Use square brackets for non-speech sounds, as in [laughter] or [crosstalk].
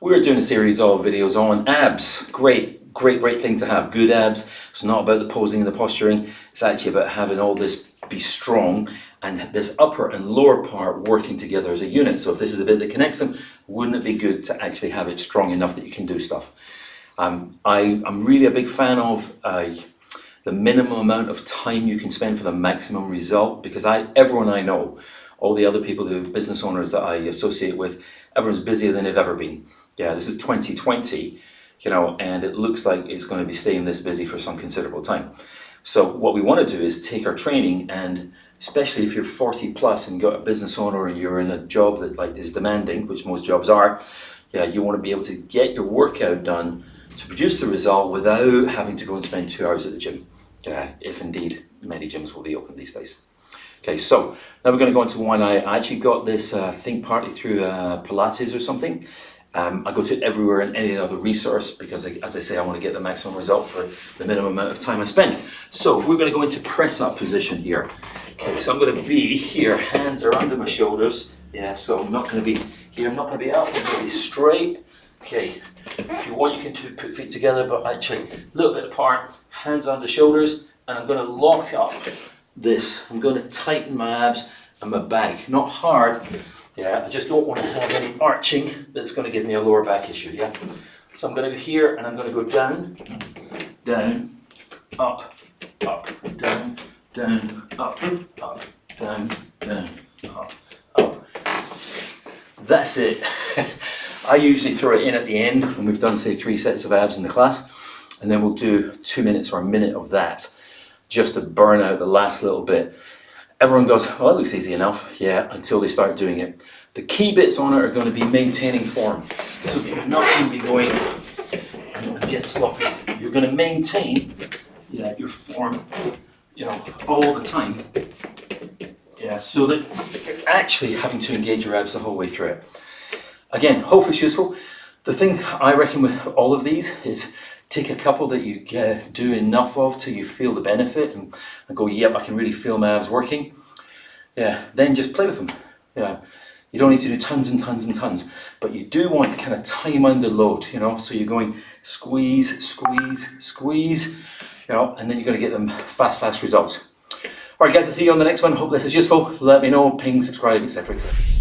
We're doing a series of videos on abs. Great, great, great thing to have. Good abs. It's not about the posing and the posturing. It's actually about having all this be strong and this upper and lower part working together as a unit. So if this is the bit that connects them, wouldn't it be good to actually have it strong enough that you can do stuff? Um, I, am really a big fan of uh, the minimum amount of time you can spend for the maximum result because I, everyone I know all the other people, the business owners that I associate with, everyone's busier than they've ever been. Yeah, this is 2020, you know, and it looks like it's going to be staying this busy for some considerable time. So what we want to do is take our training and especially if you're 40 plus and got a business owner and you're in a job that like is demanding, which most jobs are, yeah, you want to be able to get your workout done to produce the result without having to go and spend two hours at the gym. Yeah, if indeed many gyms will be open these days. Okay, so now we're going to go into one. I actually got this, uh, think partly through uh, Pilates or something. Um, I go to it everywhere and any other resource because, as I say, I want to get the maximum result for the minimum amount of time I spend. So we're going to go into press up position here. Okay, so I'm going to be here, hands are under my shoulders. Yeah, so I'm not going to be here, I'm not going to be up, I'm going to be straight. Okay, if you want, you can put feet together, but actually a little bit apart, hands under shoulders, and I'm going to lock up this. I'm going to tighten my abs and my back. Not hard, yeah, I just don't want to have any arching that's going to give me a lower back issue, yeah? So I'm going to go here and I'm going to go down, down, up, up, down, down, up, up, down, down, up, up. That's it. [laughs] I usually throw it in at the end when we've done say three sets of abs in the class and then we'll do two minutes or a minute of that just to burn out the last little bit. Everyone goes, well, that looks easy enough. Yeah, until they start doing it. The key bits on it are going to be maintaining form. So you're not going to be going, going get sloppy. You're going to maintain yeah, your form, you know, all the time. Yeah, so that you're actually having to engage your abs the whole way through it. Again, hopefully it's useful. The thing I reckon with all of these is take a couple that you get, do enough of till you feel the benefit and, and go, yep, I can really feel my abs working. Yeah, then just play with them. Yeah, you don't need to do tons and tons and tons, but you do want to kind of time under load, you know, so you're going squeeze, squeeze, squeeze, you know, and then you're going to get them fast, fast results. All right, guys, I'll see you on the next one. Hope this is useful. Let me know, ping, subscribe, etc., etc.